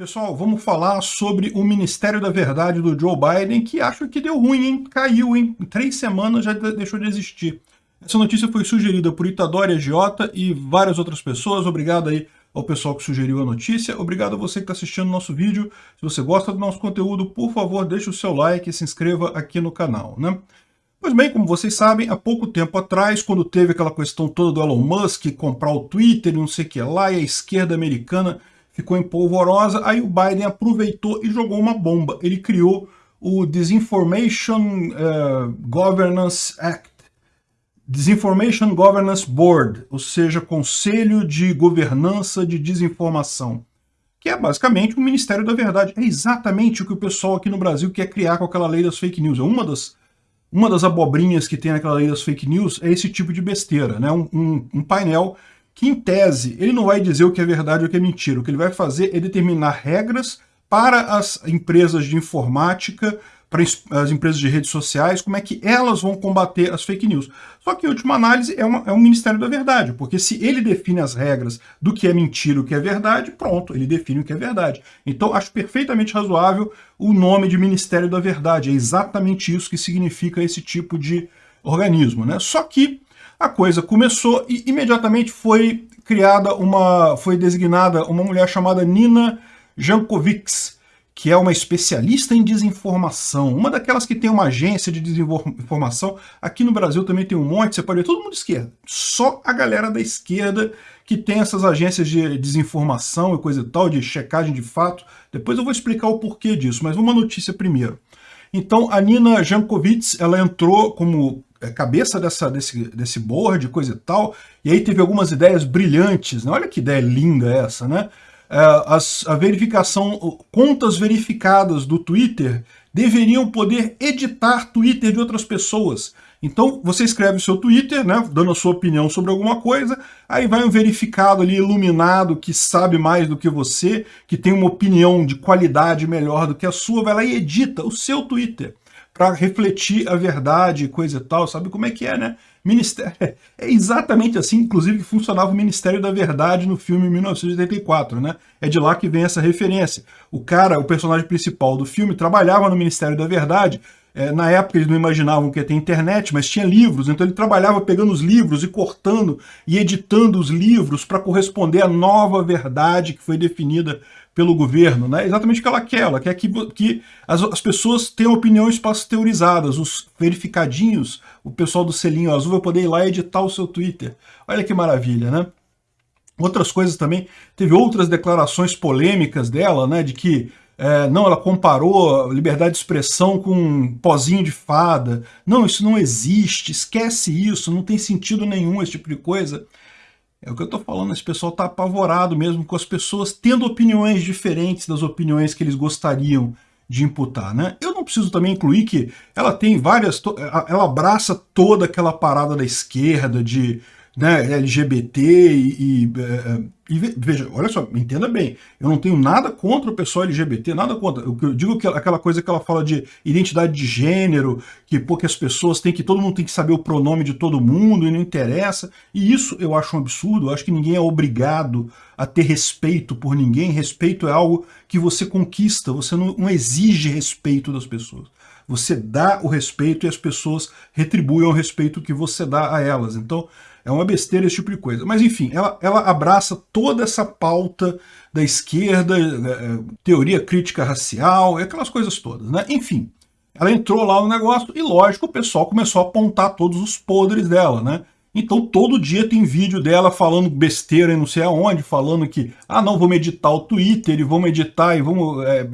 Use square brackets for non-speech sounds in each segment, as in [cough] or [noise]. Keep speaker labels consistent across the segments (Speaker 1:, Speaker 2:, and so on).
Speaker 1: Pessoal, vamos falar sobre o Ministério da Verdade do Joe Biden, que acho que deu ruim, hein? Caiu, hein? Em três semanas já deixou de existir. Essa notícia foi sugerida por Itadori Agiota e várias outras pessoas. Obrigado aí ao pessoal que sugeriu a notícia. Obrigado a você que está assistindo o nosso vídeo. Se você gosta do nosso conteúdo, por favor, deixe o seu like e se inscreva aqui no canal, né? Pois bem, como vocês sabem, há pouco tempo atrás, quando teve aquela questão toda do Elon Musk comprar o Twitter e não sei o que lá, e a esquerda americana ficou em polvorosa, aí o Biden aproveitou e jogou uma bomba. Ele criou o Disinformation uh, Governance Act, Disinformation Governance Board, ou seja, Conselho de Governança de Desinformação, que é basicamente o Ministério da Verdade. É exatamente o que o pessoal aqui no Brasil quer criar com aquela lei das fake news. É uma das, uma das abobrinhas que tem naquela lei das fake news é esse tipo de besteira, né? um, um, um painel que, em tese, ele não vai dizer o que é verdade ou o que é mentira. O que ele vai fazer é determinar regras para as empresas de informática, para as empresas de redes sociais, como é que elas vão combater as fake news. Só que, em última análise, é, uma, é um Ministério da Verdade, porque se ele define as regras do que é mentira e o que é verdade, pronto, ele define o que é verdade. Então, acho perfeitamente razoável o nome de Ministério da Verdade. É exatamente isso que significa esse tipo de organismo. Né? Só que a coisa começou e imediatamente foi criada uma, foi designada uma mulher chamada Nina Jankovics, que é uma especialista em desinformação, uma daquelas que tem uma agência de desinformação. Aqui no Brasil também tem um monte, você pode ver, todo mundo de esquerda. Só a galera da esquerda que tem essas agências de desinformação e coisa e tal, de checagem de fato. Depois eu vou explicar o porquê disso, mas uma notícia primeiro. Então, a Nina Jankovic, ela entrou como cabeça dessa, desse, desse board, coisa e tal, e aí teve algumas ideias brilhantes, né? olha que ideia linda essa, né? É, as, a verificação, contas verificadas do Twitter deveriam poder editar Twitter de outras pessoas. Então você escreve o seu Twitter, né, dando a sua opinião sobre alguma coisa, aí vai um verificado ali iluminado que sabe mais do que você, que tem uma opinião de qualidade melhor do que a sua, vai lá e edita o seu Twitter para refletir a verdade, coisa e tal, sabe como é que é, né? Ministério, [laughs] é exatamente assim, inclusive, que funcionava o Ministério da Verdade no filme 1984, né? É de lá que vem essa referência. O cara, o personagem principal do filme, trabalhava no Ministério da Verdade, é, na época eles não imaginavam que ia ter internet, mas tinha livros, então ele trabalhava pegando os livros e cortando e editando os livros para corresponder à nova verdade que foi definida pelo governo, né? exatamente o que ela quer, ela quer que, que as, as pessoas tenham opiniões pasteurizadas, os verificadinhos, o pessoal do selinho azul vai poder ir lá editar o seu Twitter. Olha que maravilha, né? Outras coisas também, teve outras declarações polêmicas dela, né, de que é, não, ela comparou liberdade de expressão com um pozinho de fada. Não, isso não existe, esquece isso, não tem sentido nenhum esse tipo de coisa. É o que eu estou falando, esse pessoal está apavorado mesmo com as pessoas tendo opiniões diferentes das opiniões que eles gostariam de imputar, né? Eu não preciso também incluir que ela tem várias... Ela abraça toda aquela parada da esquerda de né, LGBT e, e, é, e, veja, olha só, entenda bem, eu não tenho nada contra o pessoal LGBT, nada contra. Que eu digo que aquela coisa que ela fala de identidade de gênero, que porque as pessoas têm que, todo mundo tem que saber o pronome de todo mundo e não interessa. E isso eu acho um absurdo, eu acho que ninguém é obrigado a ter respeito por ninguém. Respeito é algo que você conquista, você não, não exige respeito das pessoas. Você dá o respeito e as pessoas retribuem o respeito que você dá a elas. Então, é uma besteira esse tipo de coisa. Mas enfim, ela, ela abraça toda essa pauta da esquerda, é, é, teoria crítica racial, aquelas coisas todas, né? Enfim, ela entrou lá no negócio e, lógico, o pessoal começou a apontar todos os podres dela, né? Então todo dia tem vídeo dela falando besteira e não sei aonde, falando que, ah não, vamos editar o Twitter e vamos editar e vamos... É,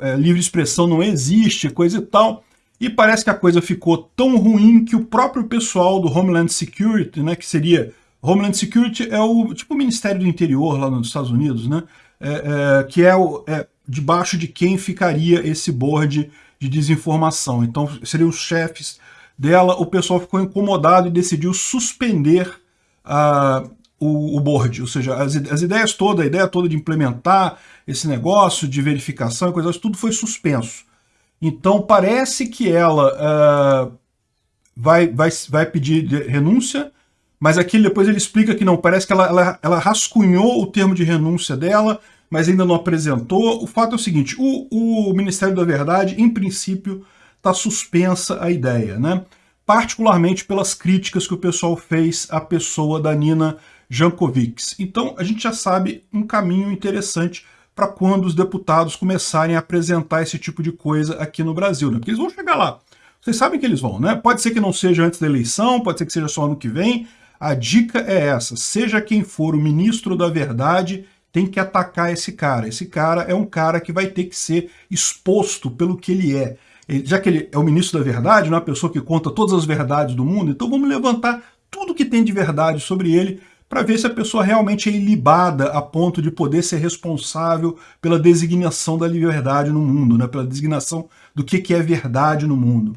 Speaker 1: é, livre expressão não existe, coisa e tal. E parece que a coisa ficou tão ruim que o próprio pessoal do Homeland Security, né, que seria... Homeland Security é o tipo o Ministério do Interior lá nos Estados Unidos, né, é, é, que é, o, é debaixo de quem ficaria esse board de desinformação. Então seriam os chefes dela, o pessoal ficou incomodado e decidiu suspender uh, o, o, board, ou seja, as, as ideias todas, a ideia toda de implementar esse negócio de verificação coisas, tudo foi suspenso. Então parece que ela uh, vai, vai, vai pedir renúncia, mas aqui depois ele explica que não, parece que ela, ela, ela rascunhou o termo de renúncia dela mas ainda não apresentou. O fato é o seguinte, o, o Ministério da Verdade, em princípio, está suspensa a ideia, né? particularmente pelas críticas que o pessoal fez à pessoa da Nina Jankovics. Então, a gente já sabe um caminho interessante para quando os deputados começarem a apresentar esse tipo de coisa aqui no Brasil, né? Porque eles vão chegar lá. Vocês sabem que eles vão, né? Pode ser que não seja antes da eleição, pode ser que seja só ano que vem. A dica é essa, seja quem for o ministro da verdade, tem que atacar esse cara. Esse cara é um cara que vai ter que ser exposto pelo que ele é. já que ele é o ministro da verdade, não é uma pessoa que conta todas as verdades do mundo, então vamos levantar tudo que tem de verdade sobre ele para ver se a pessoa realmente é ilibada a ponto de poder ser responsável pela designação da liberdade no mundo, né? pela designação do que, que é verdade no mundo.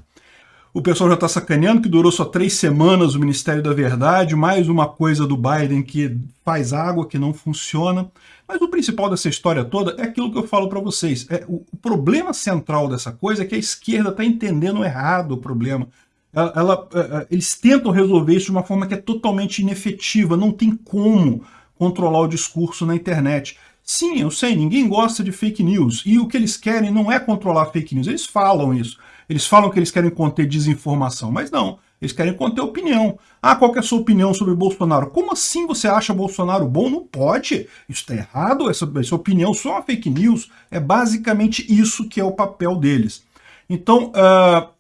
Speaker 1: O pessoal já está sacaneando que durou só três semanas o Ministério da Verdade, mais uma coisa do Biden que faz água, que não funciona. Mas o principal dessa história toda é aquilo que eu falo para vocês. É, o, o, problema central dessa coisa é que a esquerda está entendendo errado o problema. Ela, é, é, eles tentam resolver isso de uma forma que é totalmente inefetiva, não tem como controlar o discurso na internet. Sim, eu sei, ninguém gosta de fake news, e o que eles querem não é controlar fake news, eles falam isso. Eles falam que eles querem conter desinformação, mas não, eles querem conter opinião. Ah, qual é a sua opinião sobre Bolsonaro? Como assim você acha Bolsonaro bom? Não pode, isso está errado, essa, essa opinião só é uma fake news. É basicamente isso que é o papel deles. Então, uh,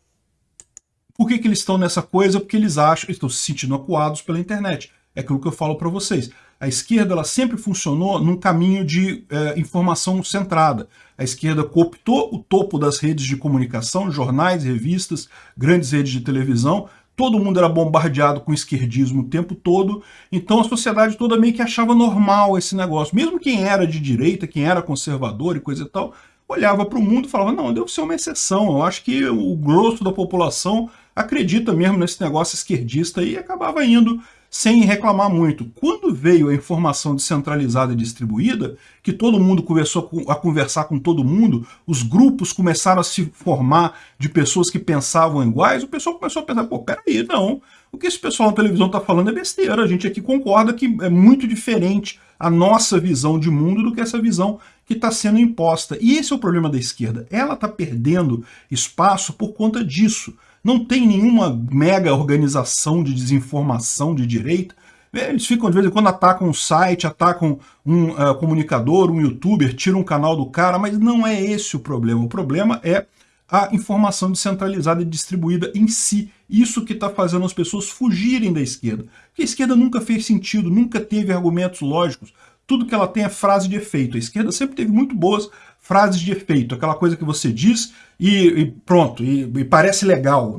Speaker 1: por que, que eles estão nessa coisa? Porque eles acham, estão se sentindo acuados pela internet. É aquilo que eu falo para vocês. A esquerda ela sempre funcionou num caminho de é, informação centrada. A esquerda cooptou o topo das redes de comunicação, jornais, revistas, grandes redes de televisão, todo mundo era bombardeado com esquerdismo o tempo todo, então a sociedade toda meio que achava normal esse negócio. Mesmo quem era de direita, quem era conservador e coisa e tal, olhava para o mundo e falava, não, deve ser uma exceção, eu acho que o grosso da população acredita mesmo nesse negócio esquerdista e acabava indo sem reclamar muito. Quando veio a informação descentralizada e distribuída, que todo mundo começou a conversar com todo mundo, os grupos começaram a se formar de pessoas que pensavam iguais, o pessoal começou a pensar, pô, peraí, não, o que esse pessoal na televisão está falando é besteira, a gente aqui concorda que é muito diferente a nossa visão de mundo do que essa visão que está sendo imposta. E esse é o problema da esquerda, ela está perdendo espaço por conta disso. Não tem nenhuma mega organização de desinformação de direita. Eles ficam, de vez em quando, atacam um site, atacam um uh, comunicador, um youtuber, tiram um canal do cara, mas não é esse o problema. O problema é a informação descentralizada e distribuída em si. Isso que está fazendo as pessoas fugirem da esquerda. Porque a esquerda nunca fez sentido, nunca teve argumentos lógicos. Tudo que ela tem é frase de efeito. A esquerda sempre teve muito boas frases de efeito, aquela coisa que você diz e, e pronto, e, e, parece legal.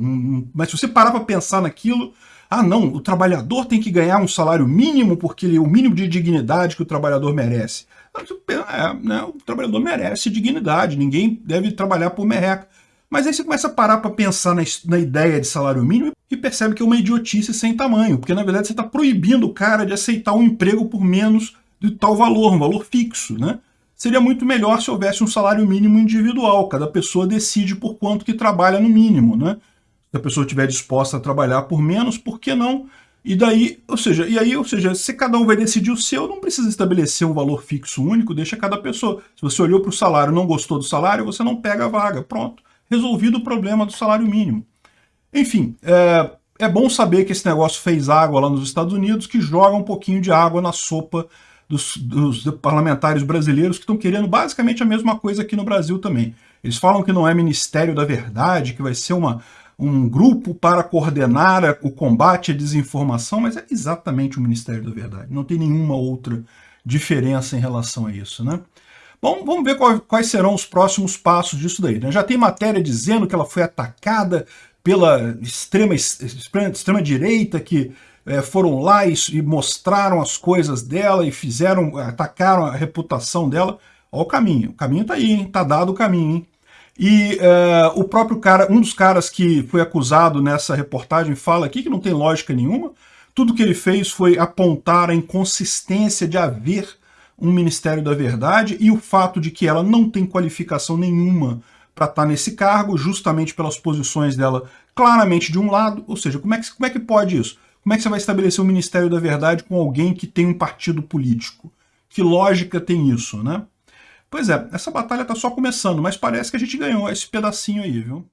Speaker 1: Mas se você parar para pensar naquilo, ah não, o trabalhador tem que ganhar um salário mínimo porque ele é o mínimo de dignidade que o trabalhador merece. É, né, o trabalhador merece dignidade, ninguém deve trabalhar por merreca. Mas aí você começa a parar para pensar na, na, ideia de salário mínimo e percebe que é uma idiotice sem tamanho, porque na verdade você está proibindo o cara de aceitar um emprego por menos de tal valor, um valor fixo, né? Seria muito melhor se houvesse um salário mínimo individual, cada pessoa decide por quanto que trabalha no mínimo, né? Se a pessoa estiver disposta a trabalhar por menos, por que não? E daí, ou seja, e aí, ou seja, se cada um vai decidir o seu, não precisa estabelecer um valor fixo único, deixa cada pessoa. Se você olhou para o salário e não gostou do salário, você não pega a vaga. Pronto. Resolvido o problema do salário mínimo. Enfim, é, é bom saber que esse negócio fez água lá nos Estados Unidos, que joga um pouquinho de água na sopa dos, dos parlamentares brasileiros que estão querendo basicamente a mesma coisa aqui no Brasil também. Eles falam que não é Ministério da Verdade, que vai ser uma, um grupo para coordenar o combate à desinformação, mas é exatamente o Ministério da Verdade. Não tem nenhuma outra diferença em relação a isso, né? Bom, vamos ver quais serão os próximos passos disso daí. Né? Já tem matéria dizendo que ela foi atacada pela extrema, extrema, extrema direita, que é, foram lá e, e, mostraram as coisas dela e fizeram, atacaram a reputação dela. Olha o caminho, o caminho tá aí, hein? tá dado o caminho. Hein? E é, o próprio cara, um dos caras que foi acusado nessa reportagem fala aqui que não tem lógica nenhuma. Tudo que ele fez foi apontar a inconsistência de haver um Ministério da Verdade e o fato de que ela não tem qualificação nenhuma para estar tá nesse cargo, justamente pelas posições dela claramente de um lado, ou seja, como é que, como é que pode isso? Como é que você vai estabelecer o Ministério da Verdade com alguém que tem um partido político? Que lógica tem isso, né? Pois é, essa batalha tá só começando, mas parece que a gente ganhou esse pedacinho aí, viu?